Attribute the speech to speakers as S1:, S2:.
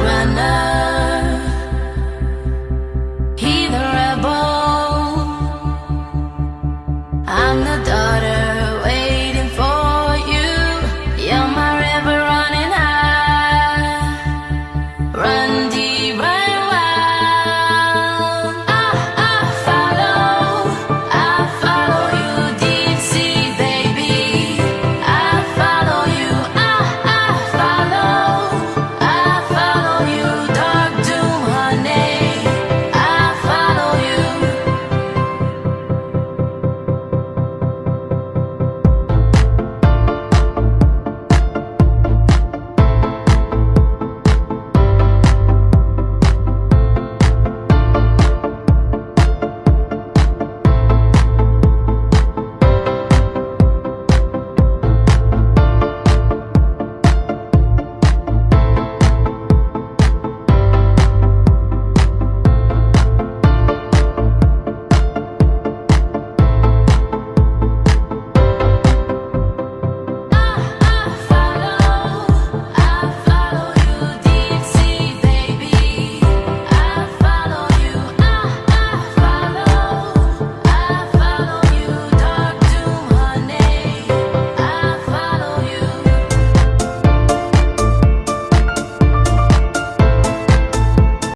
S1: runner.